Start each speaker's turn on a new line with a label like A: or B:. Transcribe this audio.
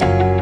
A: you.